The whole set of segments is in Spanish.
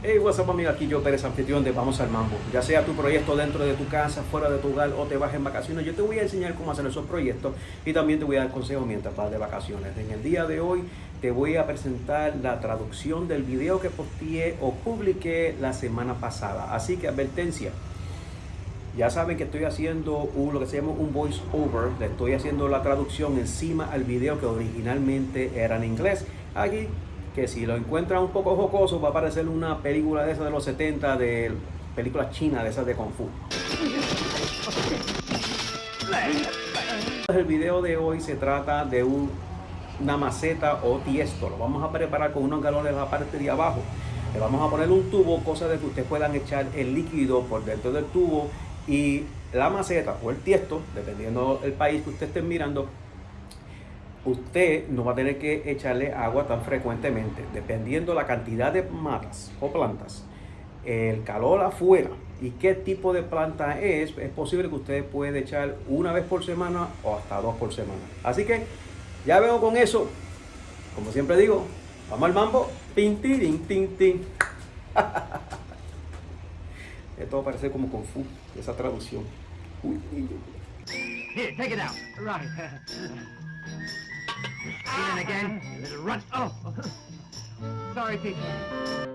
Hey, what's up amigo, aquí yo Pérez, anfitrión de Vamos al Mambo. Ya sea tu proyecto dentro de tu casa, fuera de tu hogar o te vas en vacaciones, yo te voy a enseñar cómo hacer esos proyectos y también te voy a dar consejos mientras vas de vacaciones. En el día de hoy te voy a presentar la traducción del video que posteé o publiqué la semana pasada. Así que advertencia, ya saben que estoy haciendo un, lo que se llama un voice over, le estoy haciendo la traducción encima al video que originalmente era en inglés. Aquí que si lo encuentran un poco jocoso va a parecer una película de esas de los 70 de películas chinas de esas de Kung Fu. El video de hoy se trata de una maceta o tiesto. Lo vamos a preparar con unos galones en la parte de abajo. Le vamos a poner un tubo, cosa de que ustedes puedan echar el líquido por dentro del tubo y la maceta o el tiesto, dependiendo del país que usted esté mirando, usted no va a tener que echarle agua tan frecuentemente, dependiendo la cantidad de matas o plantas, el calor afuera y qué tipo de planta es, es posible que usted puede echar una vez por semana o hasta dos por semana. Así que ya veo con eso, como siempre digo, vamos al mambo, tin, tin, tin, tin. Esto parece como Kung Fu, esa traducción. Uy, Here, take it out. Right. In again. Little run. Oh. Sorry, teacher.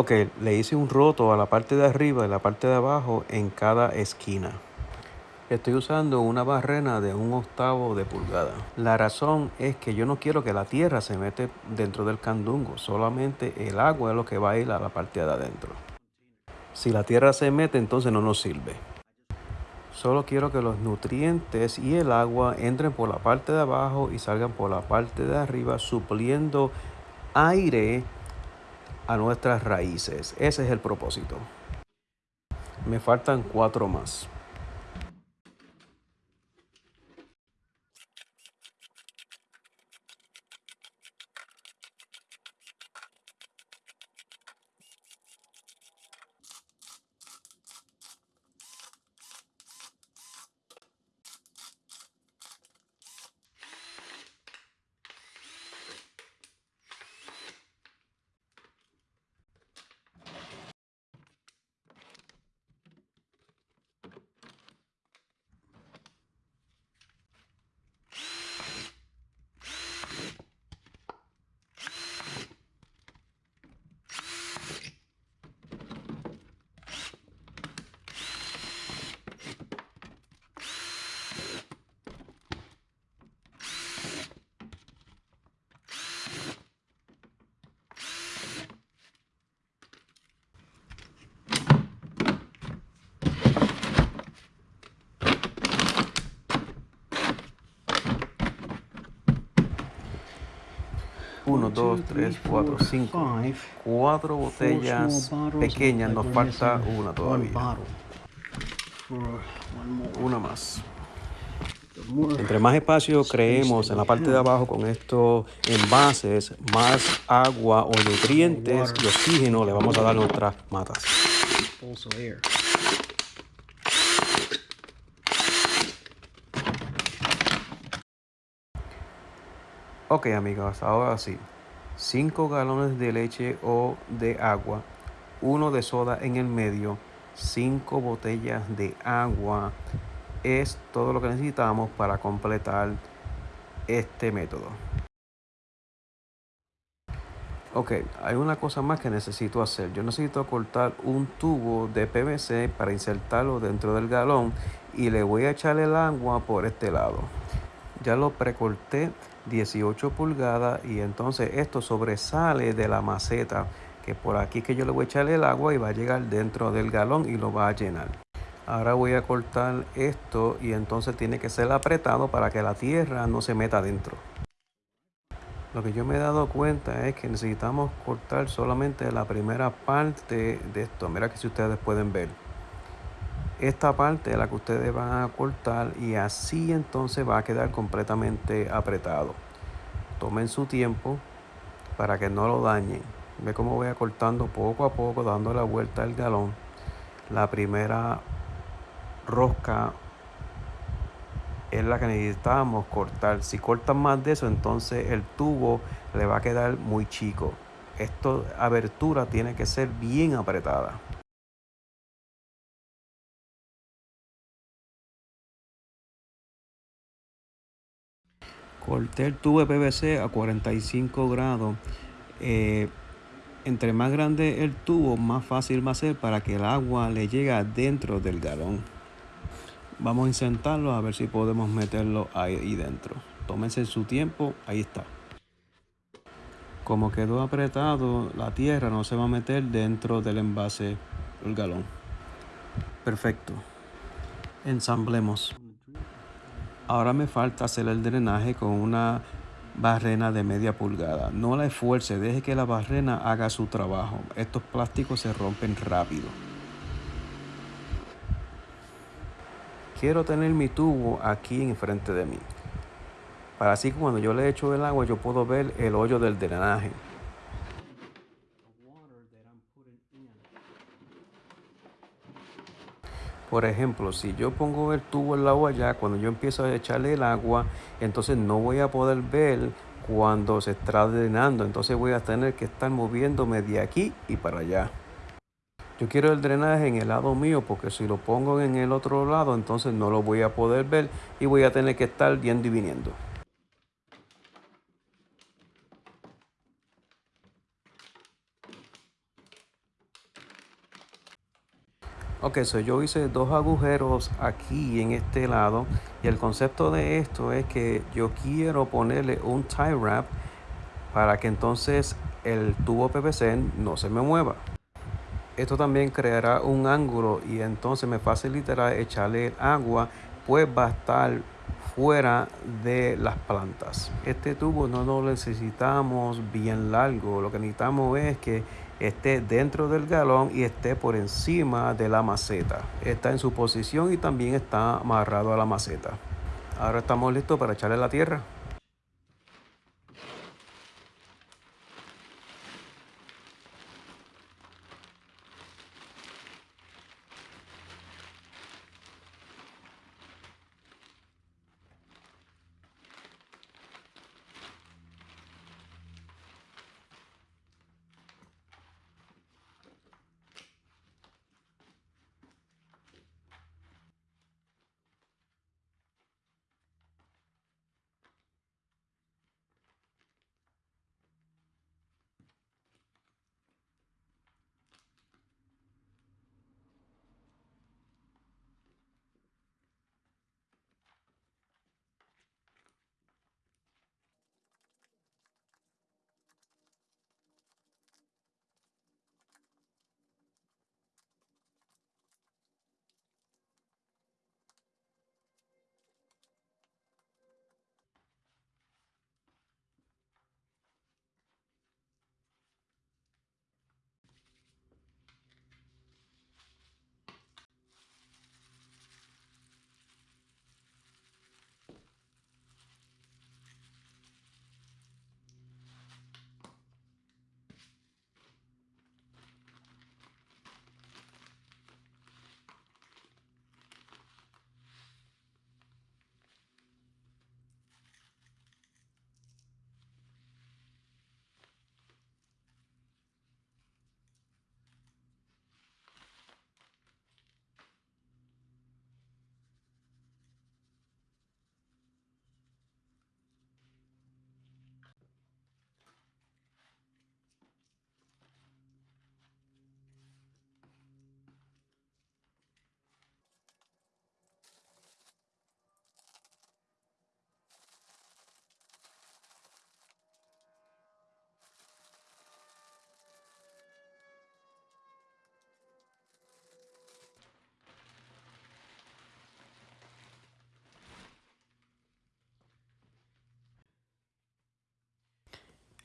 Ok, le hice un roto a la parte de arriba y la parte de abajo en cada esquina. Estoy usando una barrena de un octavo de pulgada. La razón es que yo no quiero que la tierra se mete dentro del candungo. Solamente el agua es lo que va a ir a la parte de adentro. Si la tierra se mete, entonces no nos sirve. Solo quiero que los nutrientes y el agua entren por la parte de abajo y salgan por la parte de arriba, supliendo aire a nuestras raíces. Ese es el propósito. Me faltan cuatro más. Uno, dos, tres, cuatro, cinco. Cuatro botellas pequeñas. Nos falta una todavía. Una más. Entre más espacio creemos en la parte de abajo con estos envases, más agua o nutrientes y oxígeno le vamos a dar a nuestras matas. Ok amigos, ahora sí. 5 galones de leche o de agua, uno de soda en el medio, 5 botellas de agua es todo lo que necesitamos para completar este método. Ok, hay una cosa más que necesito hacer. Yo necesito cortar un tubo de PVC para insertarlo dentro del galón y le voy a echar el agua por este lado. Ya lo precorté 18 pulgadas y entonces esto sobresale de la maceta que por aquí que yo le voy a echar el agua y va a llegar dentro del galón y lo va a llenar. Ahora voy a cortar esto y entonces tiene que ser apretado para que la tierra no se meta dentro. Lo que yo me he dado cuenta es que necesitamos cortar solamente la primera parte de esto. Mira que si ustedes pueden ver. Esta parte la que ustedes van a cortar y así entonces va a quedar completamente apretado. Tomen su tiempo para que no lo dañen. Ve cómo voy cortando poco a poco, dando la vuelta al galón. La primera rosca es la que necesitamos cortar. Si cortan más de eso, entonces el tubo le va a quedar muy chico. Esta abertura tiene que ser bien apretada. Corté el tubo de PVC a 45 grados. Eh, entre más grande el tubo, más fácil va a ser para que el agua le llegue dentro del galón. Vamos a insertarlo a ver si podemos meterlo ahí dentro. Tómense su tiempo, ahí está. Como quedó apretado, la tierra no se va a meter dentro del envase, el galón. Perfecto. Ensamblemos. Ahora me falta hacer el drenaje con una barrena de media pulgada. No la esfuerce, deje que la barrena haga su trabajo. Estos plásticos se rompen rápido. Quiero tener mi tubo aquí enfrente de mí. Para así cuando yo le echo el agua yo puedo ver el hoyo del drenaje. Por ejemplo, si yo pongo el tubo en la olla, cuando yo empiezo a echarle el agua, entonces no voy a poder ver cuando se está drenando. Entonces voy a tener que estar moviéndome de aquí y para allá. Yo quiero el drenaje en el lado mío porque si lo pongo en el otro lado, entonces no lo voy a poder ver y voy a tener que estar yendo y viniendo. Ok, so yo hice dos agujeros aquí en este lado y el concepto de esto es que yo quiero ponerle un tie wrap para que entonces el tubo PVC no se me mueva. Esto también creará un ángulo y entonces me facilitará echarle agua, pues va a estar fuera de las plantas. Este tubo no lo necesitamos bien largo, lo que necesitamos es que esté dentro del galón y esté por encima de la maceta. Está en su posición y también está amarrado a la maceta. Ahora estamos listos para echarle la tierra.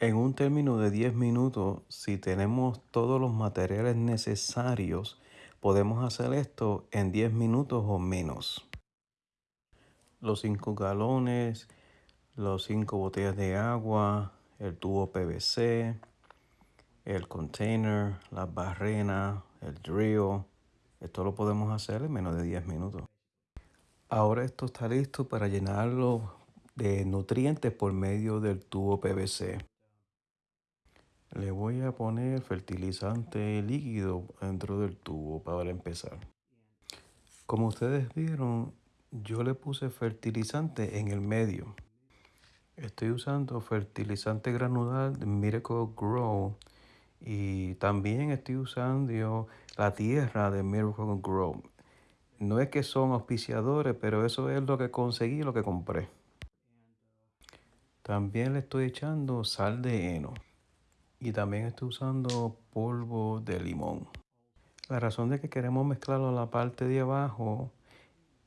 En un término de 10 minutos, si tenemos todos los materiales necesarios, podemos hacer esto en 10 minutos o menos. Los 5 galones, los 5 botellas de agua, el tubo PVC, el container, la barrena, el drill. Esto lo podemos hacer en menos de 10 minutos. Ahora esto está listo para llenarlo de nutrientes por medio del tubo PVC. Le voy a poner fertilizante líquido dentro del tubo para empezar. Como ustedes vieron, yo le puse fertilizante en el medio. Estoy usando fertilizante granular de Miracle Grow y también estoy usando la tierra de Miracle Grow. No es que son auspiciadores, pero eso es lo que conseguí, lo que compré. También le estoy echando sal de heno y también estoy usando polvo de limón. La razón de que queremos mezclarlo en la parte de abajo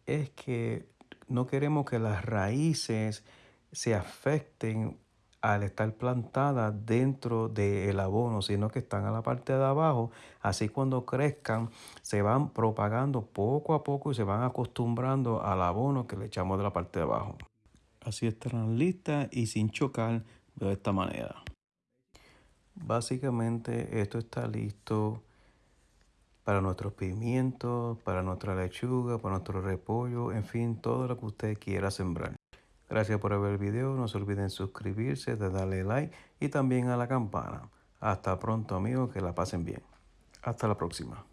es que no queremos que las raíces se afecten al estar plantadas dentro del abono, sino que están a la parte de abajo. Así cuando crezcan se van propagando poco a poco y se van acostumbrando al abono que le echamos de la parte de abajo. Así estarán listas y sin chocar de esta manera. Básicamente esto está listo para nuestros pimientos, para nuestra lechuga, para nuestro repollo, en fin, todo lo que usted quiera sembrar. Gracias por ver el video, no se olviden suscribirse, de darle like y también a la campana. Hasta pronto amigos, que la pasen bien. Hasta la próxima.